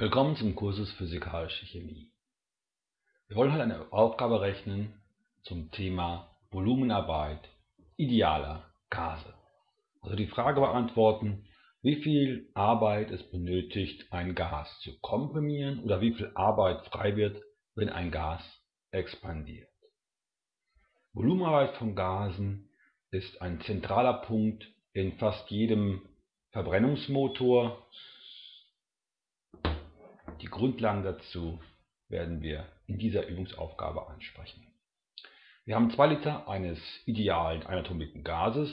Willkommen zum Kursus Physikalische Chemie. Wir wollen heute eine Aufgabe rechnen zum Thema Volumenarbeit idealer Gase. Also die Frage beantworten, wie viel Arbeit es benötigt, ein Gas zu komprimieren oder wie viel Arbeit frei wird, wenn ein Gas expandiert. Volumenarbeit von Gasen ist ein zentraler Punkt in fast jedem Verbrennungsmotor die Grundlagen dazu werden wir in dieser Übungsaufgabe ansprechen. Wir haben 2 Liter eines idealen einatomigen Gases,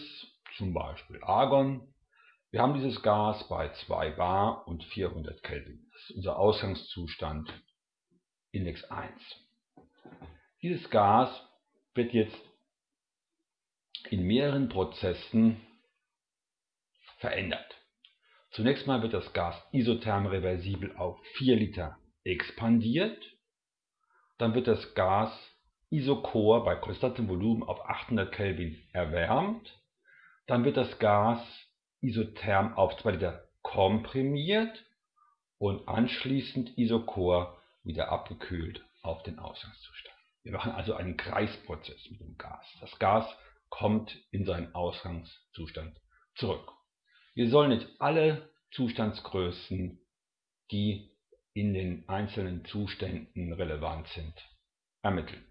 zum Beispiel Argon. Wir haben dieses Gas bei 2 bar und 400 Kelvin. Das ist unser Ausgangszustand Index 1. Dieses Gas wird jetzt in mehreren Prozessen verändert. Zunächst mal wird das Gas isotherm reversibel auf 4 Liter expandiert. Dann wird das Gas Isochor bei konstantem Volumen auf 800 Kelvin erwärmt. Dann wird das Gas isotherm auf 2 Liter komprimiert und anschließend Isochor wieder abgekühlt auf den Ausgangszustand. Wir machen also einen Kreisprozess mit dem Gas. Das Gas kommt in seinen Ausgangszustand zurück. Wir sollen jetzt alle Zustandsgrößen, die in den einzelnen Zuständen relevant sind, ermitteln.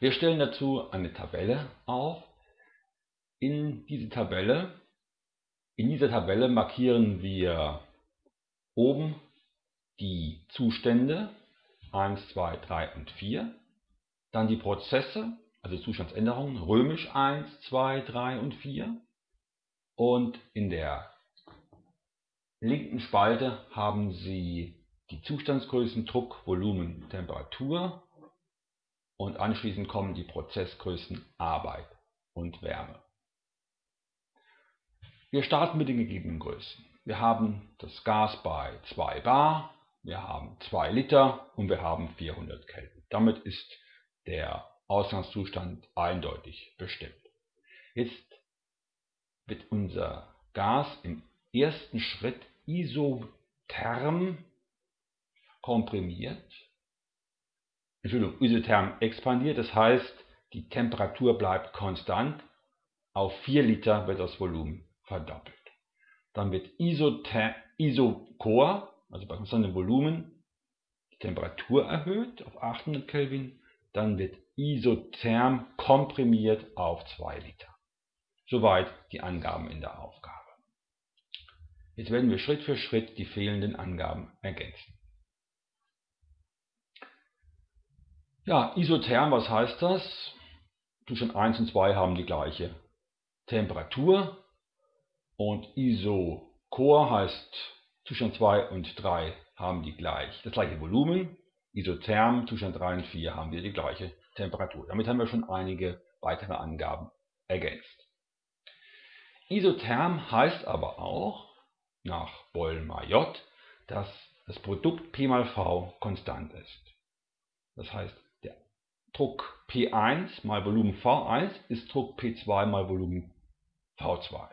Wir stellen dazu eine Tabelle auf. In diese Tabelle, in dieser Tabelle markieren wir oben die Zustände 1, 2, 3 und 4, dann die Prozesse also Zustandsänderungen, römisch 1, 2, 3 und 4. Und in der linken Spalte haben Sie die Zustandsgrößen Druck, Volumen, Temperatur und anschließend kommen die Prozessgrößen Arbeit und Wärme. Wir starten mit den gegebenen Größen. Wir haben das Gas bei 2 bar, wir haben 2 Liter und wir haben 400 Kelvin. Damit ist der Ausgangszustand eindeutig bestimmt. Jetzt wird unser Gas im ersten Schritt isotherm komprimiert, Entschuldigung, isotherm expandiert, das heißt, die Temperatur bleibt konstant, auf 4 Liter wird das Volumen verdoppelt. Dann wird Isother Isochor, also bei konstantem Volumen, die Temperatur erhöht auf 800 Kelvin, dann wird isotherm komprimiert auf 2 Liter. Soweit die Angaben in der Aufgabe. Jetzt werden wir Schritt für Schritt die fehlenden Angaben ergänzen. Ja, isotherm, was heißt das? Zustand 1 und 2 haben die gleiche Temperatur und Isochor heißt Zustand 2 und 3 haben die gleich, das gleiche Volumen. Isotherm, Zustand 3 und 4 haben wir die gleiche Temperatur. Damit haben wir schon einige weitere Angaben ergänzt. Isotherm heißt aber auch nach Boll-Maillot, dass das Produkt P mal V konstant ist. Das heißt, der Druck P1 mal Volumen V1 ist Druck P2 mal Volumen V2.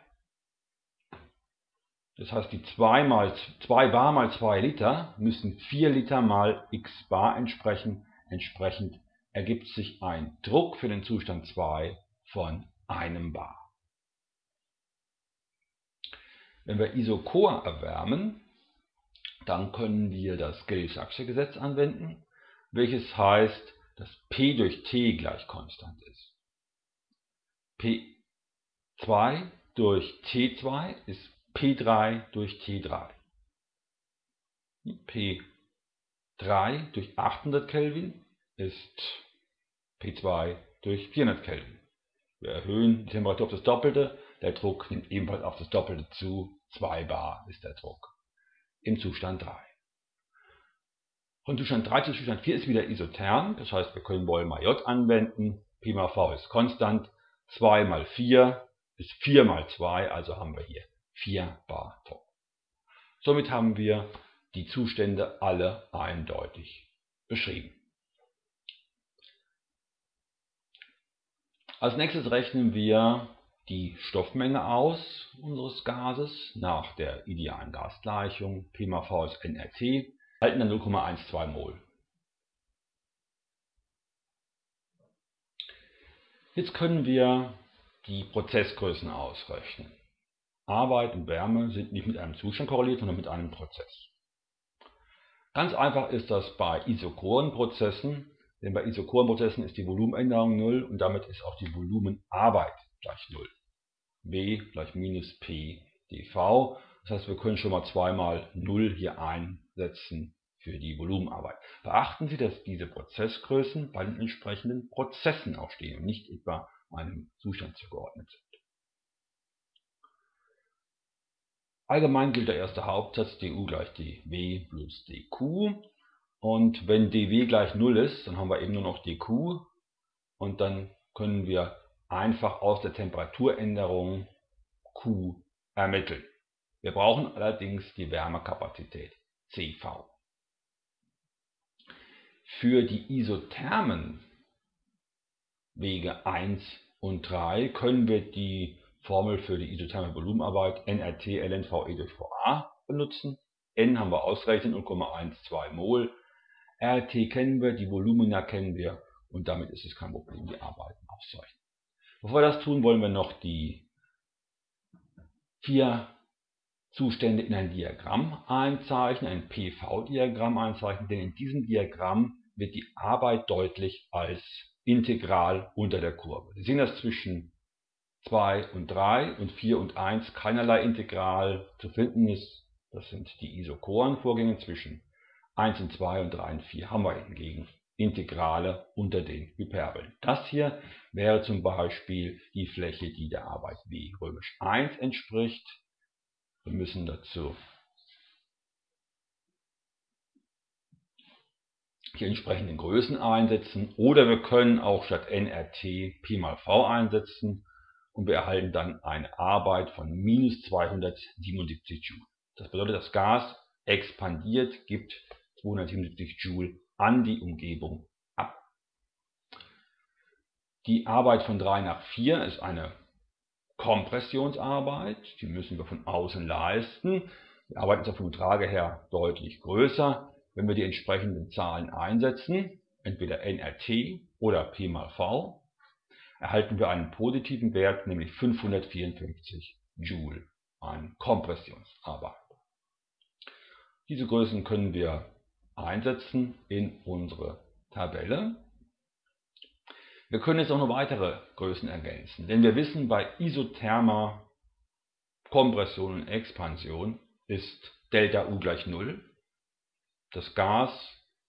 Das heißt, die 2, mal, 2 bar mal 2 Liter müssen 4 Liter mal x bar entsprechen. Entsprechend ergibt sich ein Druck für den Zustand 2 von einem bar. Wenn wir Isochor erwärmen, dann können wir das Gay-Saxe Gesetz anwenden, welches heißt, dass P durch T gleich konstant ist. P2 durch T2 ist P3 durch T3. P3 durch 800 Kelvin ist P2 durch 400 Kelvin. Wir erhöhen die Temperatur auf das Doppelte, der Druck nimmt ebenfalls auf das Doppelte zu, 2 bar ist der Druck im Zustand 3. Von Zustand 3 zu Zustand 4 ist wieder isotherm, das heißt wir können Boll mal J anwenden, Pi mal V ist konstant, 2 mal 4 ist 4 mal 2, also haben wir hier 4 bar Druck. Somit haben wir die Zustände alle eindeutig beschrieben. Als nächstes rechnen wir die Stoffmenge aus unseres Gases nach der idealen Gasgleichung P mal V ist nRT, halten dann 0,12 Mol. Jetzt können wir die Prozessgrößen ausrechnen. Arbeit und Wärme sind nicht mit einem Zustand korreliert, sondern mit einem Prozess. Ganz einfach ist das bei Isochorenprozessen, denn bei Isochorenprozessen ist die Volumenänderung 0 und damit ist auch die Volumenarbeit gleich 0. W gleich minus P dV. Das heißt, wir können schon mal zweimal 0 hier einsetzen für die Volumenarbeit. Beachten Sie, dass diese Prozessgrößen bei den entsprechenden Prozessen auch stehen und nicht etwa einem Zustand zugeordnet sind. Allgemein gilt der erste Hauptsatz du gleich dw plus dq. Und wenn dw gleich 0 ist, dann haben wir eben nur noch dq. Und dann können wir einfach aus der Temperaturänderung Q ermitteln. Wir brauchen allerdings die Wärmekapazität CV. Für die isothermen Wege 1 und 3 können wir die Formel für die isotherme Volumenarbeit nRT ln VE durch VA benutzen. N haben wir ausgerechnet 0,12 Mol. RT kennen wir, die Volumina kennen wir und damit ist es kein Problem, die Arbeiten auszurechnen. Bevor wir das tun, wollen wir noch die vier Zustände in ein Diagramm einzeichnen, ein PV-Diagramm einzeichnen, denn in diesem Diagramm wird die Arbeit deutlich als Integral unter der Kurve. Sie sehen das zwischen 2 und 3 und 4 und 1 keinerlei Integral zu finden ist. Das sind die Isochorenvorgänge zwischen 1 und 2 und 3 und 4 haben wir hingegen Integrale unter den Hyperbeln. Das hier wäre zum Beispiel die Fläche, die der Arbeit W römisch 1 entspricht. Wir müssen dazu die entsprechenden Größen einsetzen oder wir können auch statt nRT Pi mal V einsetzen und wir erhalten dann eine Arbeit von minus 277 Joule. Das bedeutet, das Gas expandiert, gibt 277 Joule an die Umgebung ab. Die Arbeit von 3 nach 4 ist eine Kompressionsarbeit, die müssen wir von außen leisten. Die Arbeit ist vom Trage her deutlich größer. Wenn wir die entsprechenden Zahlen einsetzen, entweder nRT oder P mal V, erhalten wir einen positiven Wert, nämlich 554 Joule an Kompressionsarbeit. Diese Größen können wir einsetzen in unsere Tabelle. Wir können jetzt auch noch weitere Größen ergänzen, denn wir wissen, bei isothermer Kompression und Expansion ist Delta-U gleich 0. Das Gas,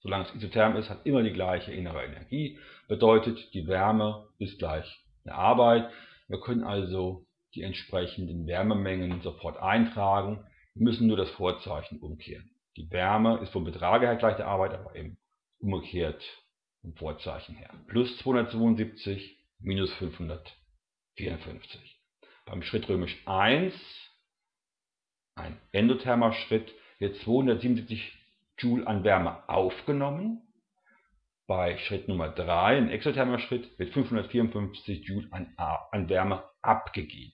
solange es isotherm ist, hat immer die gleiche innere Energie, bedeutet die Wärme ist gleich der Arbeit. Wir können also die entsprechenden Wärmemengen sofort eintragen, wir müssen nur das Vorzeichen umkehren. Die Wärme ist vom Betrag her gleich der Arbeit, aber eben umgekehrt vom Vorzeichen her. Plus 272 minus 554. Beim Schritt römisch 1, ein endothermer Schritt, wird 277 Joule an Wärme aufgenommen. Bei Schritt Nummer 3, ein exothermer Schritt, wird 554 Joule an, an Wärme abgegeben.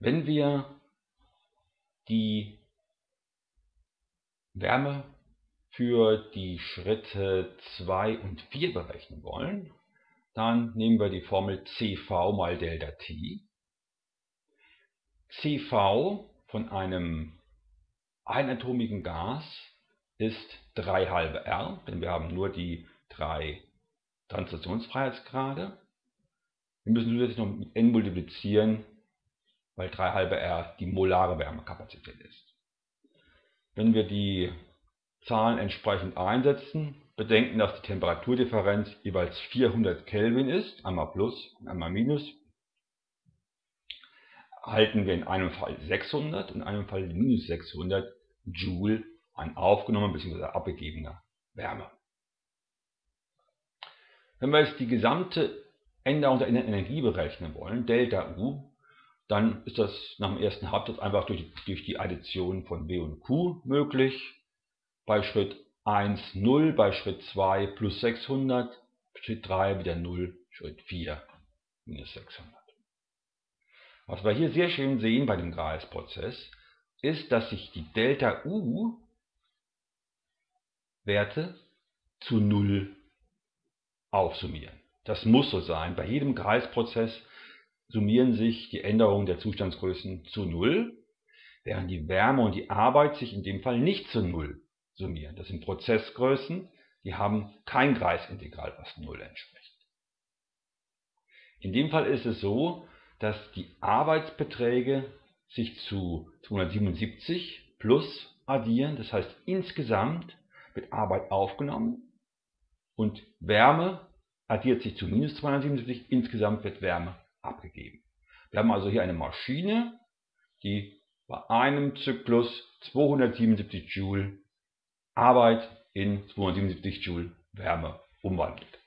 Wenn wir die Wärme für die Schritte 2 und 4 berechnen wollen, dann nehmen wir die Formel CV mal Delta T. CV von einem einatomigen Gas ist 3 halbe R, denn wir haben nur die drei Transitionsfreiheitsgrade. Wir müssen zusätzlich noch mit n multiplizieren, weil 3 halbe R die molare Wärmekapazität ist. Wenn wir die Zahlen entsprechend einsetzen, bedenken, dass die Temperaturdifferenz jeweils 400 Kelvin ist, einmal plus und einmal minus, erhalten wir in einem Fall 600 und in einem Fall minus 600 Joule an aufgenommener bzw. abgegebener Wärme. Wenn wir jetzt die gesamte Änderung der Energie berechnen wollen, Delta U, dann ist das nach dem ersten Hauptsatz einfach durch, durch die Addition von W und Q möglich. bei Schritt 1 0, bei Schritt 2 plus 600, Schritt 3 wieder 0, Schritt 4 minus 600. Was wir hier sehr schön sehen bei dem Gralsprozess, ist, dass sich die Delta U Werte zu 0 aufsummieren. Das muss so sein. Bei jedem Kreisprozess summieren sich die Änderungen der Zustandsgrößen zu 0, während die Wärme und die Arbeit sich in dem Fall nicht zu 0 summieren. Das sind Prozessgrößen, die haben kein Kreisintegral, was 0 entspricht. In dem Fall ist es so, dass die Arbeitsbeträge sich zu 277 plus addieren, das heißt insgesamt wird Arbeit aufgenommen und Wärme addiert sich zu minus 277, insgesamt wird Wärme abgegeben. Wir haben also hier eine Maschine, die bei einem Zyklus 277 Joule Arbeit in 277 Joule Wärme umwandelt.